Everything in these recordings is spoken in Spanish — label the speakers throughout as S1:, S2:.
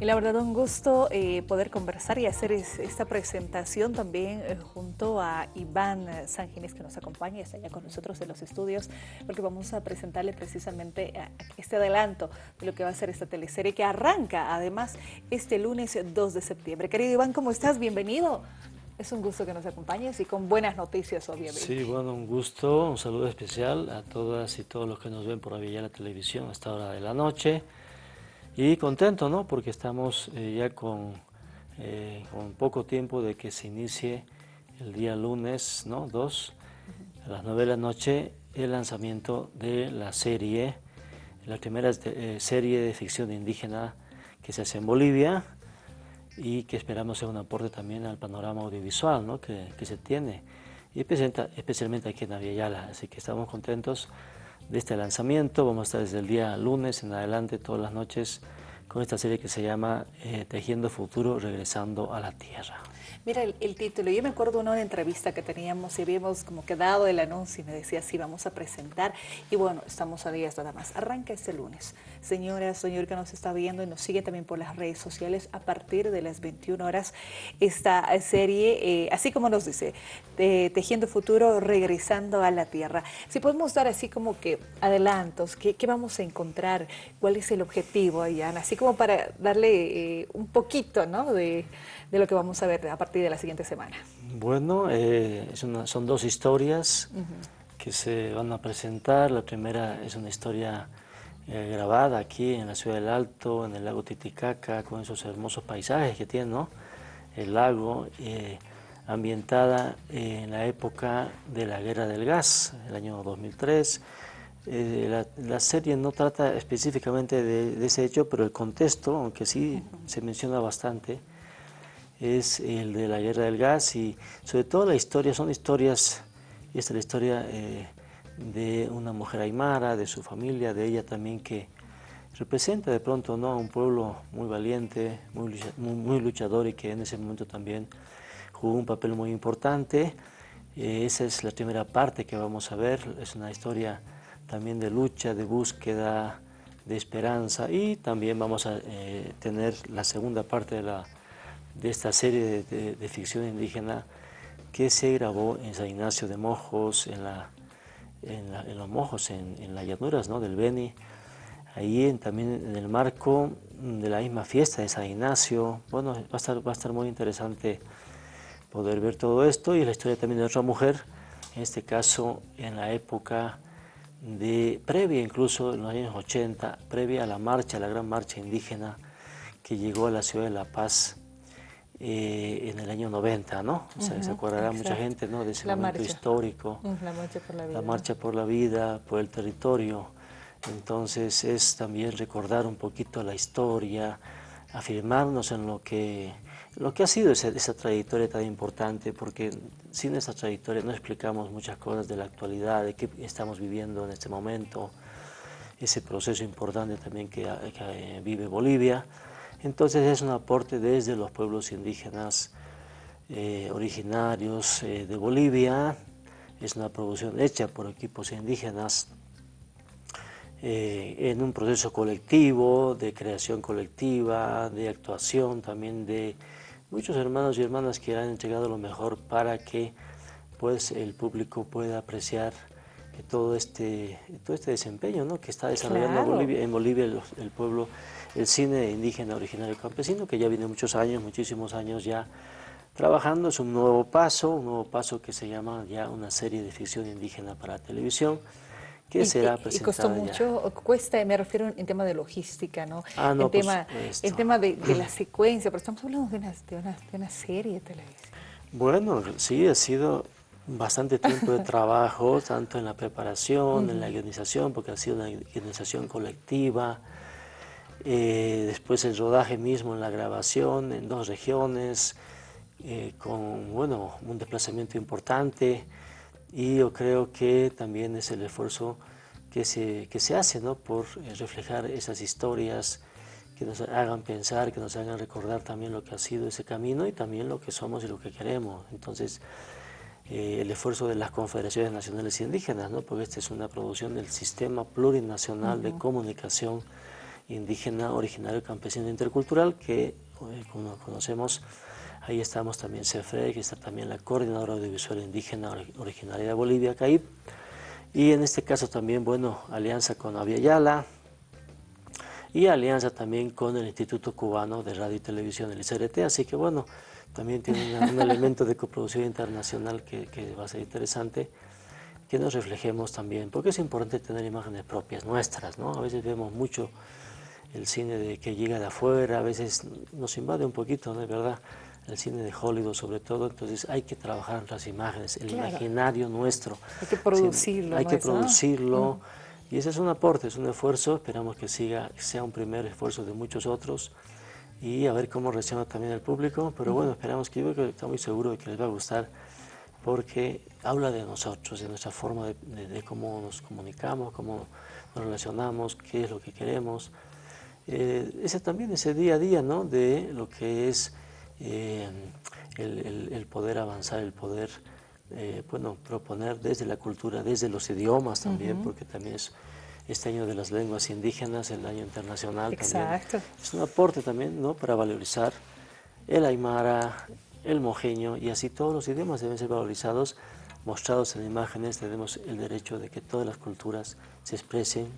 S1: Y la verdad un gusto eh, poder conversar y hacer esta presentación también eh, junto a Iván Sanginés que nos acompaña está allá con nosotros en los estudios porque vamos a presentarle precisamente este adelanto de lo que va a ser esta teleserie que arranca además este lunes 2 de septiembre. Querido Iván, ¿cómo estás? Bienvenido. Es un gusto que nos acompañes y con buenas noticias, obviamente.
S2: Sí, bueno, un gusto, un saludo especial a todas y todos los que nos ven por la Televisión a esta hora de la noche. Y contento, ¿no? Porque estamos eh, ya con, eh, con poco tiempo de que se inicie el día lunes, ¿no? 2, a las 9 de la noche, el lanzamiento de la serie, la primera eh, serie de ficción indígena que se hace en Bolivia y que esperamos sea un aporte también al panorama audiovisual ¿no? que, que, se tiene, y especialmente aquí en Aviala. Así que estamos contentos de este lanzamiento. Vamos a estar desde el día lunes en adelante, todas las noches, con esta serie que se llama eh, Tejiendo Futuro, Regresando a la Tierra.
S1: Mira el, título, yo me acuerdo una entrevista que teníamos y habíamos como quedado el anuncio y me decía, sí, vamos a presentar. Y bueno, estamos a días nada más. Arranca este lunes. Señora, señor que nos está viendo y nos sigue también por las redes sociales, a partir de las 21 horas, esta serie, eh, así como nos dice, Tejiendo Futuro, Regresando a la Tierra. Si podemos dar así como que adelantos, ¿qué, vamos a encontrar? ¿Cuál es el objetivo, Ayana? Así como para darle eh, un poquito, ¿no? De, de lo que vamos a ver a partir de la siguiente semana?
S2: Bueno, eh, son dos historias que se van a presentar. La primera es una historia eh, grabada aquí en la ciudad del Alto, en el lago Titicaca, con esos hermosos paisajes que tiene, ¿no? El lago, eh, ambientada en la época de la Guerra del Gas, el año 2003. La, serie no trata específicamente de, ese hecho, pero el contexto, aunque sí se menciona bastante, es el de la guerra del gas y sobre todo la historia, son historias, esta es la historia eh, de una mujer aymara, de su familia, de ella también que representa de pronto ¿no? a un pueblo muy valiente, muy, muy, luchador y que en ese momento también jugó un papel muy importante. Eh, esa es la primera parte que vamos a ver, es una historia también de lucha, de búsqueda, de esperanza y también vamos a eh, tener la segunda parte de la de esta serie de, ficción indígena que se grabó en San Ignacio de Mojos, en, la, en, los Mojos, en, las llanuras ¿no? del Beni, ahí también en el marco de la misma fiesta de San Ignacio. Bueno, va a estar, va a estar muy interesante poder ver todo esto y la historia también de otra mujer, en este caso en la época de, previa incluso en los años 80, previa a la marcha, la gran marcha indígena que llegó a la ciudad de La Paz eh, en el año 90, ¿no? se acordará mucha gente ¿no? de ese momento histórico.
S1: La marcha por la vida.
S2: La marcha por la vida, por el territorio. Entonces es también recordar un poquito la historia, afirmarnos en lo que, lo que ha sido esa, esa trayectoria tan importante, porque sin esa trayectoria no explicamos muchas cosas de la actualidad, de qué estamos viviendo en este momento, ese proceso importante también que, que vive Bolivia. Entonces es un aporte desde los pueblos indígenas eh, originarios eh, de Bolivia, es una producción hecha por equipos indígenas eh, en un proceso colectivo, de creación colectiva, de actuación también de muchos hermanos y hermanas que han entregado lo mejor para que pues, el público pueda apreciar todo este, todo este desempeño ¿no? que está desarrollando en Bolivia, el, pueblo, el cine indígena originario campesino, que ya viene muchos años, muchísimos años ya trabajando, es un nuevo paso, un nuevo paso que se llama ya una serie de ficción indígena para televisión, que será presentada
S1: Y costó mucho, cuesta, me refiero en tema de logística, ¿no? Ah, no, el, tema, el tema de, la secuencia, pero estamos hablando de una, de una, de una serie de televisión.
S2: Bueno, sí, ha sido bastante tiempo de trabajo, tanto en la preparación, en la guionización, porque ha sido una guionización colectiva, eh, después el rodaje mismo en la grabación en dos regiones, eh, con bueno, un desplazamiento importante y yo creo que también es el esfuerzo que se, que se hace ¿no? por eh, reflejar esas historias que nos hagan pensar, que nos hagan recordar también lo que ha sido ese camino y también lo que somos y lo que queremos. Entonces, eh, el esfuerzo de las confederaciones nacionales indígenas, ¿no? porque esta es una producción del Sistema Plurinacional de Comunicación indígena originario campesino intercultural que, eh, como conocemos, ahí estamos también CEFRE, que está también la Coordinadora Audiovisual Indígena originaria de Bolivia, CAIP, y en este caso también, bueno, alianza con Aviala y alianza también con el Instituto Cubano de Radio y Televisión, el ICRT, así que bueno, también tiene un elemento de coproducción internacional que, que va a ser interesante que nos reflejemos también, porque es importante tener imágenes propias, nuestras, ¿no? A veces vemos mucho el cine de que llega de afuera, a veces nos invade un poquito, ¿no es verdad? El cine de Hollywood sobre todo, entonces hay que trabajar en las imágenes, el imaginario nuestro.
S1: Hay que producirlo.
S2: hay que producirlo, mm. y ese es un aporte, es un esfuerzo, esperamos que siga, sea un primer esfuerzo de muchos otros, y a ver cómo reacciona también el público, pero bueno, esperamos que yo estoy muy seguro de que les va a gustar porque habla de nosotros, de nuestra forma de, cómo nos comunicamos, cómo nos relacionamos, qué es lo que queremos. Eh, ese también, ese día a día, ¿no? De lo que es eh, el, poder avanzar, el poder, eh, bueno, proponer desde la cultura, desde los idiomas también, porque también es este año de las lenguas indígenas, el año internacional
S1: Exacto.
S2: Es un aporte también, ¿no? Para valorizar el aymara, el mojeño y así todos los idiomas deben ser valorizados, mostrados en imágenes, tenemos el derecho de que todas las culturas se expresen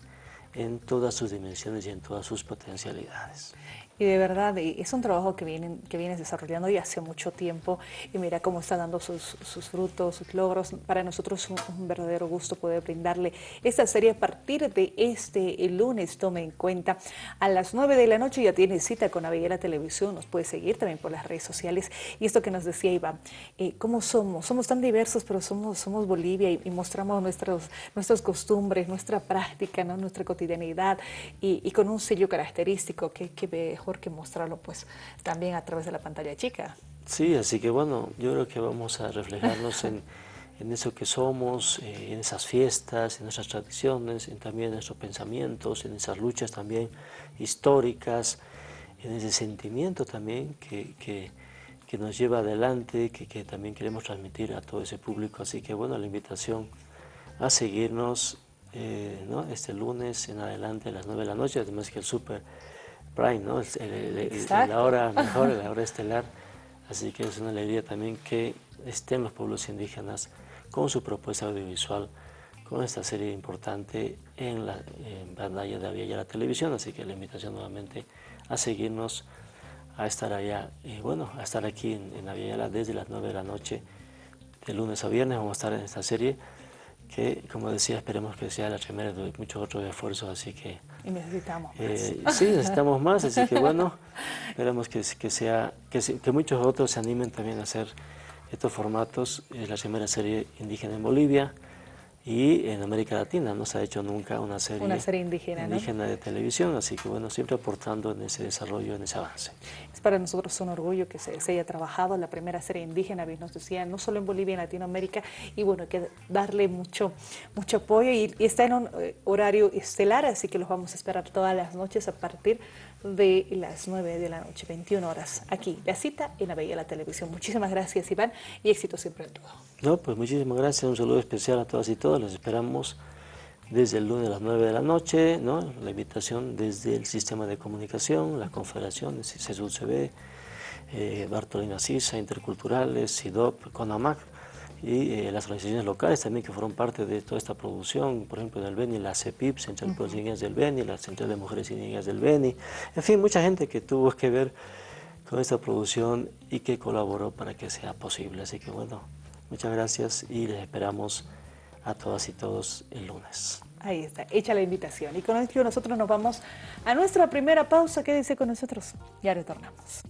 S2: en todas sus dimensiones y en todas sus potencialidades.
S1: Y de verdad, es un trabajo que, vienen, que vienes desarrollando ya hace mucho tiempo y mira cómo está dando sus, frutos, sus logros. Para nosotros es un, verdadero gusto poder brindarle esta serie a partir de este lunes. Tome en cuenta, a las 9 de la noche ya tiene cita con Avellera Televisión, nos puede seguir también por las redes sociales. Y esto que nos decía Iván, eh, ¿cómo somos? Somos tan diversos, pero somos, somos Bolivia y, mostramos nuestros, nuestras costumbres, nuestra práctica, ¿no? nuestra cotidianidad y, con un sello característico que, que que mostrarlo pues también a través de la pantalla chica.
S2: Sí, así que bueno, yo creo que vamos a reflejarnos en, en eso que somos, eh, en esas fiestas, en nuestras tradiciones, en también nuestros pensamientos, en esas luchas también históricas, en ese sentimiento también que, que, que nos lleva adelante, que, que, también queremos transmitir a todo ese público. Así que bueno, la invitación a seguirnos eh, ¿no? este lunes en adelante a las 9 de la noche, además que el súper prime, ¿no? la hora mejor, la hora estelar. Así que es una alegría también que estén los pueblos indígenas con su propuesta audiovisual, con esta serie importante en la pantalla de Aviala Televisión. Así que la invitación nuevamente a seguirnos, a estar allá, y bueno, a estar aquí en, en desde las 9 de la noche, de lunes a viernes. Vamos a estar en esta serie que, como decía, esperemos que sea la primera de muchos otros esfuerzos, así que...
S1: Y necesitamos
S2: eh, más. sí, necesitamos más, así que bueno, esperamos que, que, sea, que, que, muchos otros se animen también a hacer estos formatos. Es la primera serie indígena en Bolivia, y en América Latina no se ha hecho nunca una serie,
S1: una serie indígena,
S2: indígena de televisión, así que bueno, siempre aportando en ese desarrollo, en ese avance.
S1: Es para nosotros un orgullo que se, haya trabajado la primera serie indígena, bien nos decía, no solo en Bolivia, en Latinoamérica, y bueno, hay que darle mucho, mucho apoyo y, y está en un eh, horario estelar, así que los vamos a esperar todas las noches a partir de las 9 de la noche, 21 horas, aquí, la cita en la la Televisión. Muchísimas gracias, Iván, y éxito siempre en todo.
S2: No, pues muchísimas gracias, un saludo especial a todas y todos, los esperamos desde el lunes a las 9 de la noche, ¿no? la invitación desde el sistema de comunicación, la confederación, CESUCB, eh, Bartolina Sisa, Interculturales, SIDOP, CONAMAC, y eh, las organizaciones locales también que fueron parte de toda esta producción, por ejemplo en el Beni, la CEPIP, Central de Pueblos Indígenas del Beni, la Central de Mujeres Indígenas del Beni, en fin, mucha gente que tuvo que ver con esta producción y que colaboró para que sea posible. Así que bueno, muchas gracias y les esperamos a todas y todos el lunes.
S1: Ahí está, hecha la invitación. Y con esto nosotros nos vamos a nuestra primera pausa. Quédense con nosotros, ya retornamos.